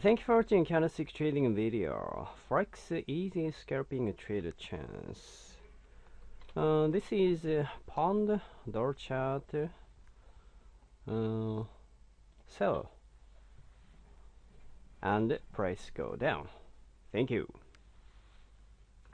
Thank you for watching candlestick trading video. Forex easy scalping trade chance. Uh, this is uh, pound dollar chart. Uh, sell and price go down. Thank you.